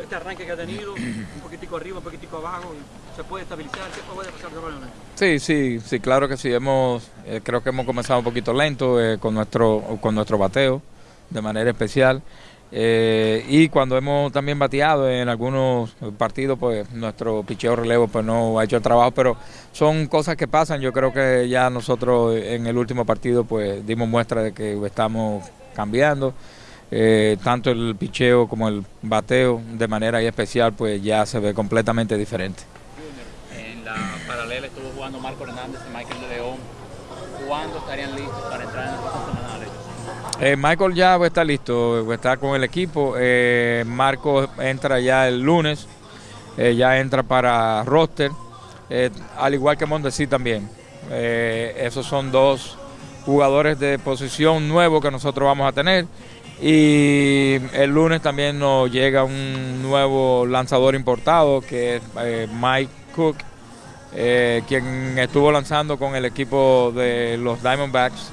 Este arranque que ha tenido, un poquitico arriba, un poquitico abajo, ¿se puede estabilizar? ¿Qué puede pasar de Sí, sí, sí, claro que sí. Hemos, eh, creo que hemos comenzado un poquito lento eh, con, nuestro, con nuestro bateo, de manera especial. Eh, y cuando hemos también bateado en algunos partidos, pues nuestro picheo relevo pues no ha hecho el trabajo, pero son cosas que pasan. Yo creo que ya nosotros en el último partido pues dimos muestra de que estamos cambiando. Eh, tanto el picheo como el bateo de manera especial pues ya se ve completamente diferente. En la paralela estuvo jugando Marco Hernández y Michael de León. ¿Cuándo estarían listos para entrar en el eh, Michael ya está listo, está con el equipo. Eh, Marco entra ya el lunes, eh, ya entra para roster, al igual que Mondesi también. esos son dos jugadores de posición nuevos que nosotros vamos a tener. Y el lunes también nos llega un nuevo lanzador importado que es Mike Cook, quien estuvo lanzando con el equipo de los Diamondbacks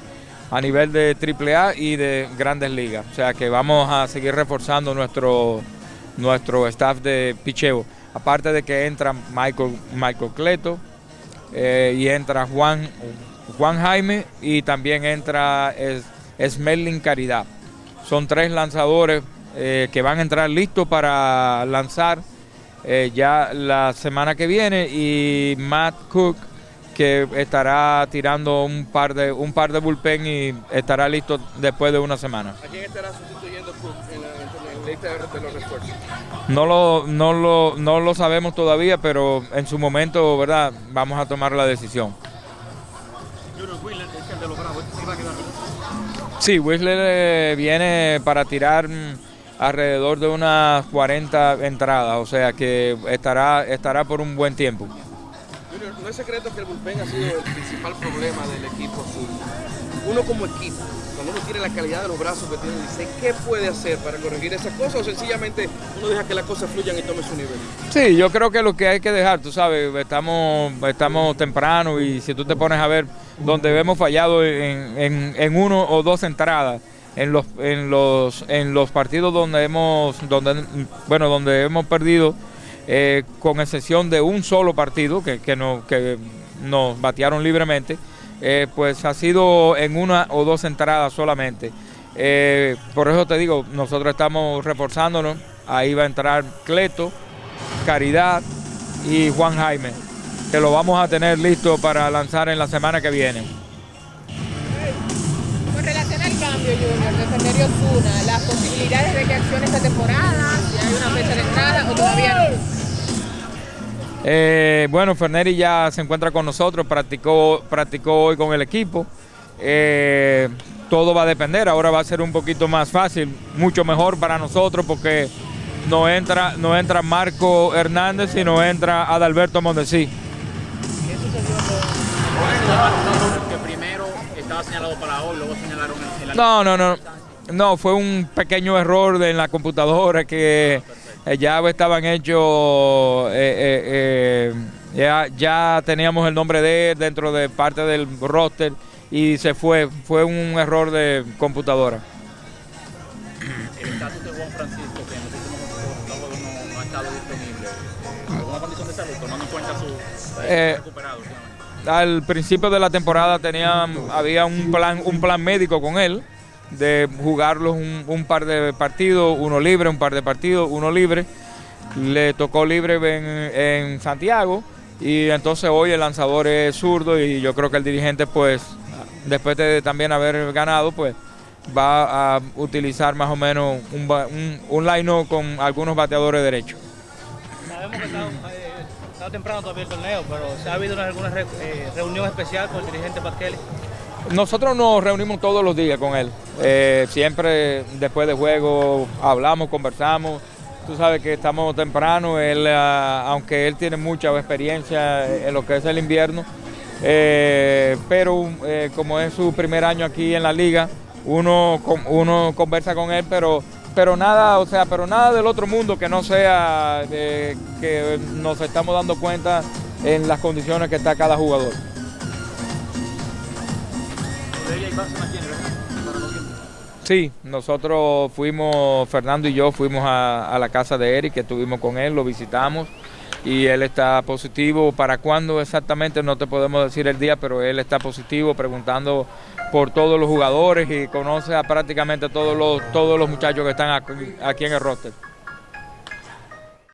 a nivel de AAA y de grandes ligas. O sea que vamos a seguir reforzando nuestro, nuestro staff de picheo. Aparte de que entra Michael, Michael Cleto eh, y entra Juan, Juan Jaime y también entra Smerlin Caridad. Son tres lanzadores eh, que van a entrar listos para lanzar eh, ya la semana que viene y Matt Cook que estará tirando un par de un par de bullpen y estará listo después de una semana. ¿A quién estará sustituyendo en la, lista de los refuerzos? No lo, no, lo, no lo sabemos todavía, pero en su momento, ¿verdad? Vamos a tomar la decisión. Sí, Whistler eh, viene para tirar mm, alrededor de unas 40 entradas, o sea que estará, estará por un buen tiempo no es secreto que el bullpen ha sido el principal problema del equipo azul. Uno como equipo, cuando uno tiene la calidad de los brazos que tiene, dice, ¿qué puede hacer para corregir esas cosas? O sencillamente uno deja que las cosas fluyan y tome su nivel. Sí, yo creo que lo que hay que dejar, tú sabes, estamos, estamos temprano y si tú te pones a ver donde hemos fallado en, en, uno o dos entradas, en los, en los, en los partidos donde hemos, donde, bueno, donde hemos perdido eh, con excepción de un solo partido que, que, que nos batearon libremente, eh, pues ha sido en una o dos entradas solamente. Eh, por eso te digo, nosotros estamos reforzándonos, ahí va a entrar Cleto, Caridad y Juan Jaime, que lo vamos a tener listo para lanzar en la semana que viene. Con relación al cambio, Junior, de Fernerio Osuna, las posibilidades de que accione esta temporada, si hay una fecha de entrada o todavía no. Eh, bueno, Ferneri ya se encuentra con nosotros, practicó, practicó hoy con el equipo. Eh, todo va a depender, ahora va a ser un poquito más fácil, mucho mejor para nosotros porque no entra, no entra Marco Hernández y no entra Adalberto Mondesí. ¿Qué sucedió que primero estaba señalado para hoy, luego señalaron en la No, no, no. No, fue un pequeño error en la computadora que eh, ya estaban hechos, eh, eh, ya, teníamos el nombre de él dentro de parte del roster y se fue, fue un error de computadora. Cuenta su recuperado? Al principio de la temporada tenían, había un plan, un plan médico con él de jugarlos un, par de partidos, uno libre, un par de partidos, uno libre. Le tocó libre en, Santiago y entonces hoy el lanzador es zurdo y yo creo que el dirigente pues después de también haber ganado pues va a utilizar más o menos un, un, line con algunos bateadores derechos. Sabemos que está, eh, temprano todavía el torneo, pero ¿se ha habido alguna eh, reunión especial con el dirigente Pasquelli? Nosotros nos reunimos todos los días con él. Eh, siempre después de juego hablamos, conversamos. Tú sabes que estamos temprano, él, ah, aunque él tiene mucha experiencia en lo que es el invierno, eh, pero como es su primer año aquí en la liga, uno, uno conversa con él, pero, pero nada, o sea, pero nada del otro mundo que no sea que nos estamos dando cuenta en las condiciones que está cada jugador. Sí, nosotros fuimos, Fernando y yo fuimos a, a la casa de Eric, que estuvimos con él, lo visitamos y él está positivo. ¿Para cuándo exactamente? No te podemos decir el día, pero él está positivo preguntando por todos los jugadores y conoce a prácticamente todos los, todos los muchachos que están aquí, aquí en el roster.